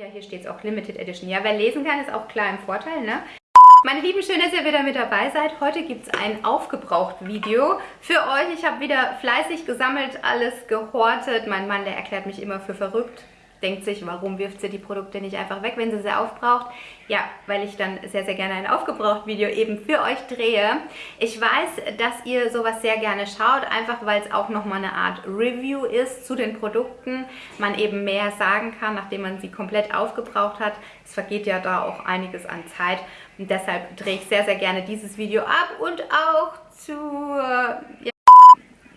Ja, hier steht es auch Limited Edition. Ja, wer lesen kann, ist auch klar im Vorteil, ne? Meine Lieben, schön, dass ihr wieder mit dabei seid. Heute gibt es ein Aufgebraucht-Video für euch. Ich habe wieder fleißig gesammelt, alles gehortet. Mein Mann, der erklärt mich immer für verrückt denkt sich, warum wirft sie die Produkte nicht einfach weg, wenn sie sie aufbraucht? Ja, weil ich dann sehr, sehr gerne ein Aufgebraucht-Video eben für euch drehe. Ich weiß, dass ihr sowas sehr gerne schaut, einfach weil es auch nochmal eine Art Review ist zu den Produkten. Man eben mehr sagen kann, nachdem man sie komplett aufgebraucht hat. Es vergeht ja da auch einiges an Zeit und deshalb drehe ich sehr, sehr gerne dieses Video ab und auch zu... Ja,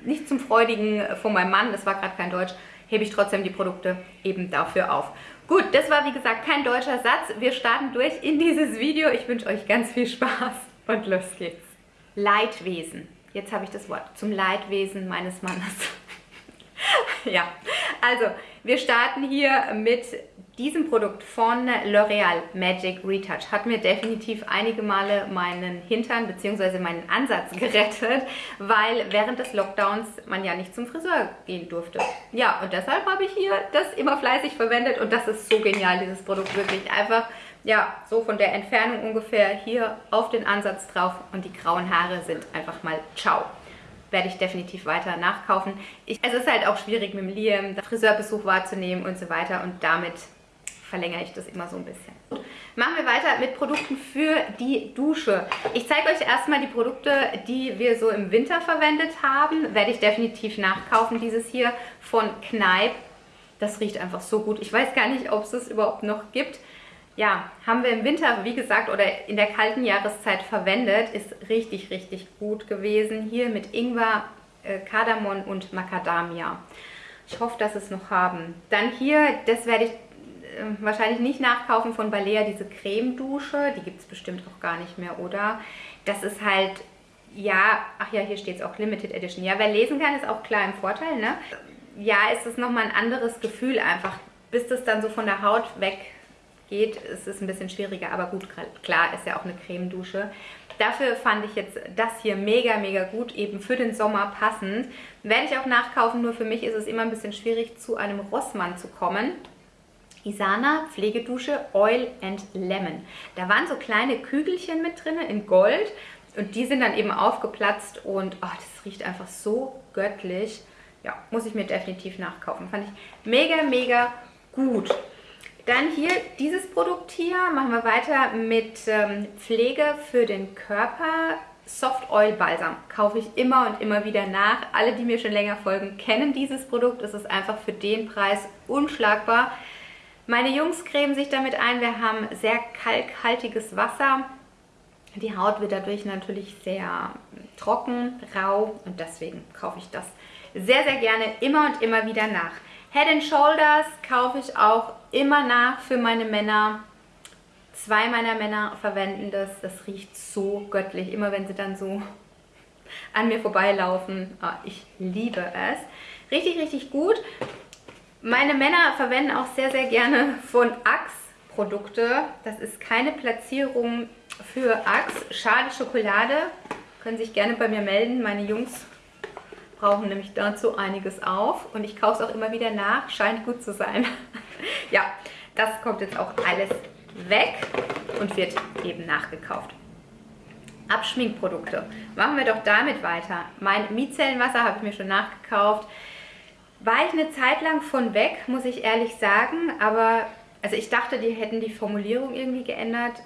nicht zum Freudigen von meinem Mann, das war gerade kein Deutsch, hebe ich trotzdem die Produkte eben dafür auf. Gut, das war wie gesagt kein deutscher Satz. Wir starten durch in dieses Video. Ich wünsche euch ganz viel Spaß und los geht's. Leidwesen. Jetzt habe ich das Wort. Zum Leidwesen meines Mannes. ja, also wir starten hier mit diesem Produkt von L'Oreal Magic Retouch hat mir definitiv einige Male meinen Hintern bzw. meinen Ansatz gerettet, weil während des Lockdowns man ja nicht zum Friseur gehen durfte. Ja, und deshalb habe ich hier das immer fleißig verwendet und das ist so genial, dieses Produkt wirklich einfach, ja, so von der Entfernung ungefähr hier auf den Ansatz drauf und die grauen Haare sind einfach mal ciao werde ich definitiv weiter nachkaufen. Ich, es ist halt auch schwierig mit dem Liam, Friseurbesuch wahrzunehmen und so weiter und damit verlängere ich das immer so ein bisschen. Machen wir weiter mit Produkten für die Dusche. Ich zeige euch erstmal die Produkte, die wir so im Winter verwendet haben. Werde ich definitiv nachkaufen. Dieses hier von Kneipp. Das riecht einfach so gut. Ich weiß gar nicht, ob es das überhaupt noch gibt. Ja, haben wir im Winter, wie gesagt, oder in der kalten Jahreszeit verwendet. Ist richtig, richtig gut gewesen. Hier mit Ingwer, äh, Kardamom und Macadamia. Ich hoffe, dass es noch haben. Dann hier, das werde ich wahrscheinlich nicht nachkaufen von Balea, diese Cremedusche. Die gibt es bestimmt auch gar nicht mehr, oder? Das ist halt, ja, ach ja, hier steht es auch Limited Edition. Ja, wer lesen kann, ist auch klar im Vorteil, ne? Ja, ist es nochmal ein anderes Gefühl einfach. Bis das dann so von der Haut weg geht, ist es ein bisschen schwieriger. Aber gut, klar, ist ja auch eine Cremedusche. Dafür fand ich jetzt das hier mega, mega gut, eben für den Sommer passend. Werde ich auch nachkaufen, nur für mich ist es immer ein bisschen schwierig, zu einem Rossmann zu kommen. Isana Pflegedusche Oil and Lemon. Da waren so kleine Kügelchen mit drin in Gold und die sind dann eben aufgeplatzt und oh, das riecht einfach so göttlich. Ja, muss ich mir definitiv nachkaufen. Fand ich mega, mega gut. Dann hier dieses Produkt hier. Machen wir weiter mit ähm, Pflege für den Körper. Soft Oil Balsam kaufe ich immer und immer wieder nach. Alle, die mir schon länger folgen, kennen dieses Produkt. Es ist einfach für den Preis unschlagbar. Meine Jungs cremen sich damit ein. Wir haben sehr kalkhaltiges Wasser. Die Haut wird dadurch natürlich sehr trocken, rau und deswegen kaufe ich das sehr, sehr gerne immer und immer wieder nach. Head and Shoulders kaufe ich auch immer nach für meine Männer. Zwei meiner Männer verwenden das. Das riecht so göttlich, immer wenn sie dann so an mir vorbeilaufen. Oh, ich liebe es. Richtig, richtig gut. Meine Männer verwenden auch sehr, sehr gerne von Axe Produkte. Das ist keine Platzierung für Axe. Schade Schokolade. Können sich gerne bei mir melden. Meine Jungs brauchen nämlich dazu einiges auf. Und ich kaufe es auch immer wieder nach. Scheint gut zu sein. ja, das kommt jetzt auch alles weg und wird eben nachgekauft. Abschminkprodukte. Machen wir doch damit weiter. Mein Micellenwasser habe ich mir schon nachgekauft. War ich eine Zeit lang von weg, muss ich ehrlich sagen, aber also ich dachte, die hätten die Formulierung irgendwie geändert.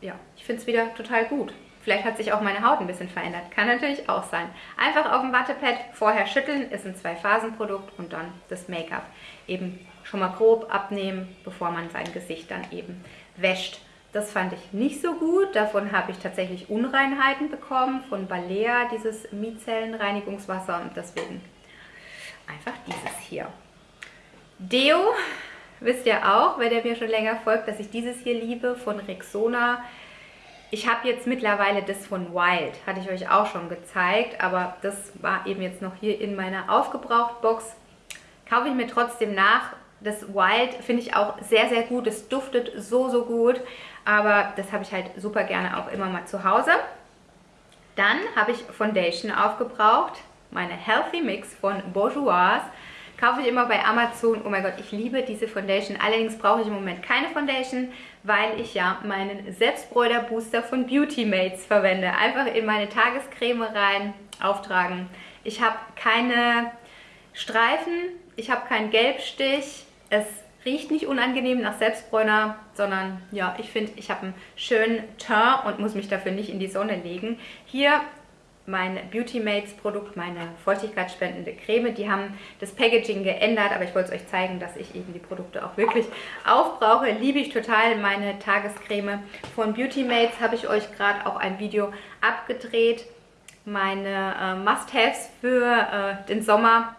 Ja, ich finde es wieder total gut. Vielleicht hat sich auch meine Haut ein bisschen verändert. Kann natürlich auch sein. Einfach auf dem Wattepad vorher schütteln, ist ein Zwei-Phasen-Produkt und dann das Make-up eben schon mal grob abnehmen, bevor man sein Gesicht dann eben wäscht. Das fand ich nicht so gut. Davon habe ich tatsächlich Unreinheiten bekommen von Balea, dieses Micellenreinigungswasser und deswegen einfach dieses hier. Deo, wisst ihr auch, wenn ihr mir schon länger folgt, dass ich dieses hier liebe von Rexona. Ich habe jetzt mittlerweile das von Wild, hatte ich euch auch schon gezeigt, aber das war eben jetzt noch hier in meiner Aufgebraucht-Box. Kaufe ich mir trotzdem nach. Das Wild finde ich auch sehr, sehr gut. Es duftet so, so gut, aber das habe ich halt super gerne auch immer mal zu Hause. Dann habe ich Foundation aufgebraucht meine Healthy Mix von Bourgeois. Kaufe ich immer bei Amazon. Oh mein Gott, ich liebe diese Foundation. Allerdings brauche ich im Moment keine Foundation, weil ich ja meinen Selbstbräuter-Booster von Beauty Mates verwende. Einfach in meine Tagescreme rein, auftragen. Ich habe keine Streifen, ich habe keinen Gelbstich. Es riecht nicht unangenehm nach Selbstbräuner, sondern ja, ich finde, ich habe einen schönen Teint und muss mich dafür nicht in die Sonne legen. Hier mein Beauty Mates Produkt, meine feuchtigkeitsspendende Creme. Die haben das Packaging geändert, aber ich wollte es euch zeigen, dass ich eben die Produkte auch wirklich aufbrauche. Liebe ich total meine Tagescreme. Von Beauty Mates habe ich euch gerade auch ein Video abgedreht. Meine äh, Must-Haves für äh, den Sommer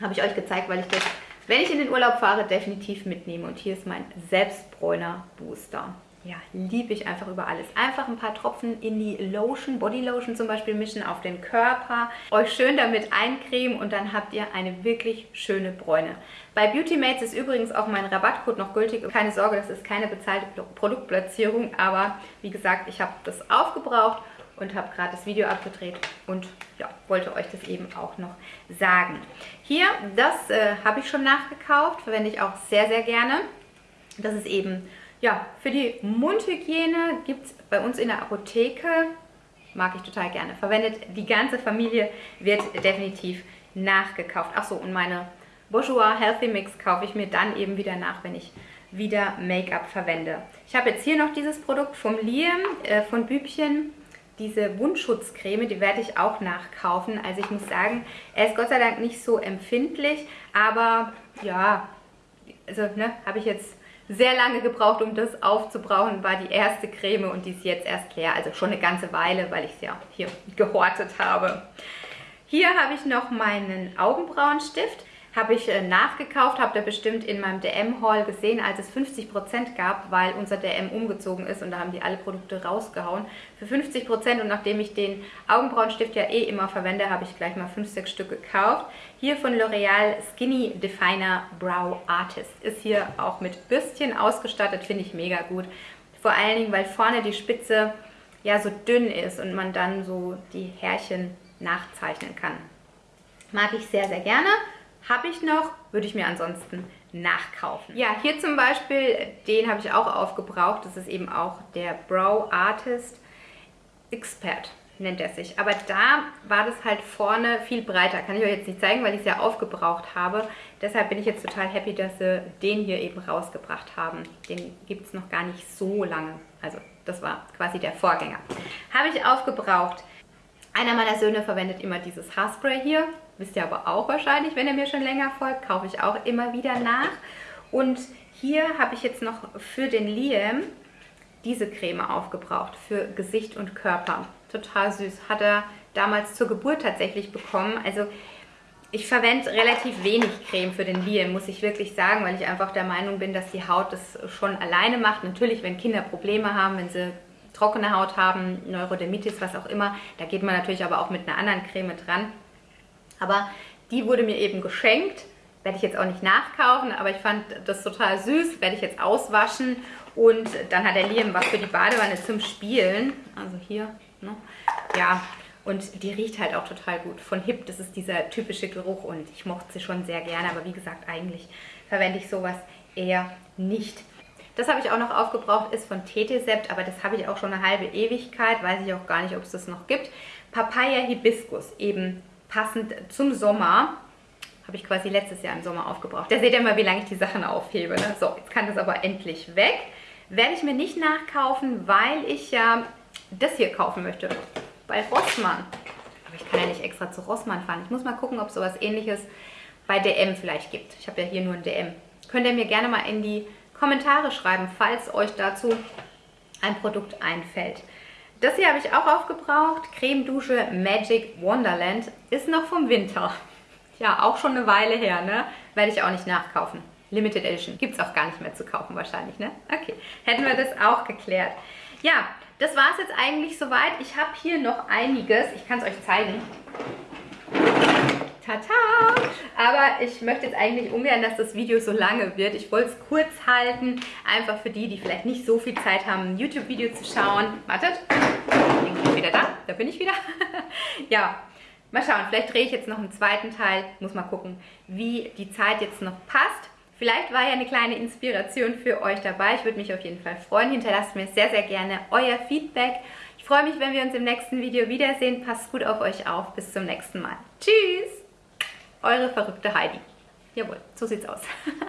habe ich euch gezeigt, weil ich das, wenn ich in den Urlaub fahre, definitiv mitnehme. Und hier ist mein Selbstbräuner Booster ja, liebe ich einfach über alles. Einfach ein paar Tropfen in die Lotion, Body Lotion zum Beispiel mischen auf den Körper, euch schön damit eincremen und dann habt ihr eine wirklich schöne Bräune. Bei Beauty Mates ist übrigens auch mein Rabattcode noch gültig. Keine Sorge, das ist keine bezahlte Produktplatzierung, aber wie gesagt, ich habe das aufgebraucht und habe gerade das Video abgedreht und ja, wollte euch das eben auch noch sagen. Hier, das äh, habe ich schon nachgekauft, verwende ich auch sehr, sehr gerne. Das ist eben ja, für die Mundhygiene gibt es bei uns in der Apotheke, mag ich total gerne, verwendet die ganze Familie, wird definitiv nachgekauft. Achso, und meine Bourjois Healthy Mix kaufe ich mir dann eben wieder nach, wenn ich wieder Make-up verwende. Ich habe jetzt hier noch dieses Produkt vom Liam, äh, von Bübchen, diese Wundschutzcreme, die werde ich auch nachkaufen. Also ich muss sagen, er ist Gott sei Dank nicht so empfindlich, aber ja, also ne, habe ich jetzt sehr lange gebraucht, um das aufzubrauchen, war die erste Creme und die ist jetzt erst leer. Also schon eine ganze Weile, weil ich es ja hier gehortet habe. Hier habe ich noch meinen Augenbrauenstift habe ich äh, nachgekauft, habt ihr bestimmt in meinem DM-Haul gesehen, als es 50% gab, weil unser DM umgezogen ist und da haben die alle Produkte rausgehauen. Für 50% und nachdem ich den Augenbrauenstift ja eh immer verwende, habe ich gleich mal 5, 6 Stück gekauft. Hier von L'Oreal Skinny Definer Brow Artist. Ist hier auch mit Bürstchen ausgestattet, finde ich mega gut. Vor allen Dingen, weil vorne die Spitze ja so dünn ist und man dann so die Härchen nachzeichnen kann. Mag ich sehr, sehr gerne. Habe ich noch, würde ich mir ansonsten nachkaufen. Ja, hier zum Beispiel, den habe ich auch aufgebraucht. Das ist eben auch der Brow Artist Expert nennt er sich. Aber da war das halt vorne viel breiter. Kann ich euch jetzt nicht zeigen, weil ich es ja aufgebraucht habe. Deshalb bin ich jetzt total happy, dass sie den hier eben rausgebracht haben. Den gibt es noch gar nicht so lange. Also das war quasi der Vorgänger. Habe ich aufgebraucht. Einer meiner Söhne verwendet immer dieses Haarspray hier. Wisst ihr aber auch wahrscheinlich, wenn ihr mir schon länger folgt, kaufe ich auch immer wieder nach. Und hier habe ich jetzt noch für den Liam diese Creme aufgebraucht für Gesicht und Körper. Total süß. Hat er damals zur Geburt tatsächlich bekommen. Also ich verwende relativ wenig Creme für den Liam, muss ich wirklich sagen, weil ich einfach der Meinung bin, dass die Haut das schon alleine macht. Natürlich, wenn Kinder Probleme haben, wenn sie trockene Haut haben, Neurodermitis, was auch immer, da geht man natürlich aber auch mit einer anderen Creme dran. Aber die wurde mir eben geschenkt. Werde ich jetzt auch nicht nachkaufen, aber ich fand das total süß. Werde ich jetzt auswaschen. Und dann hat der Liam was für die Badewanne zum Spielen. Also hier, ne? Ja, und die riecht halt auch total gut. Von Hip, das ist dieser typische Geruch und ich mochte sie schon sehr gerne. Aber wie gesagt, eigentlich verwende ich sowas eher nicht. Das habe ich auch noch aufgebraucht, ist von Tetesept, aber das habe ich auch schon eine halbe Ewigkeit. Weiß ich auch gar nicht, ob es das noch gibt. Papaya Hibiskus, eben passend zum Sommer. Habe ich quasi letztes Jahr im Sommer aufgebraucht. Da seht ihr mal, wie lange ich die Sachen aufhebe. Ne? So, jetzt kann das aber endlich weg. Werde ich mir nicht nachkaufen, weil ich ja das hier kaufen möchte. Bei Rossmann. Aber ich kann ja nicht extra zu Rossmann fahren. Ich muss mal gucken, ob es sowas ähnliches bei DM vielleicht gibt. Ich habe ja hier nur ein DM. Könnt ihr mir gerne mal in die Kommentare schreiben, falls euch dazu ein Produkt einfällt. Das hier habe ich auch aufgebraucht. Creme Dusche Magic Wonderland ist noch vom Winter. Ja, auch schon eine Weile her, ne? Werde ich auch nicht nachkaufen. Limited Edition. Gibt es auch gar nicht mehr zu kaufen wahrscheinlich, ne? Okay, hätten wir das auch geklärt. Ja, das war es jetzt eigentlich soweit. Ich habe hier noch einiges. Ich kann es euch zeigen. Tata! Aber ich möchte jetzt eigentlich ungern, dass das Video so lange wird. Ich wollte es kurz halten, einfach für die, die vielleicht nicht so viel Zeit haben, ein YouTube-Video zu schauen. Wartet, bin wieder da? Da bin ich wieder. ja, Mal schauen, vielleicht drehe ich jetzt noch einen zweiten Teil. Muss mal gucken, wie die Zeit jetzt noch passt. Vielleicht war ja eine kleine Inspiration für euch dabei. Ich würde mich auf jeden Fall freuen. Hinterlasst mir sehr, sehr gerne euer Feedback. Ich freue mich, wenn wir uns im nächsten Video wiedersehen. Passt gut auf euch auf. Bis zum nächsten Mal. Tschüss! Eure verrückte Heidi. Jawohl, so sieht's aus.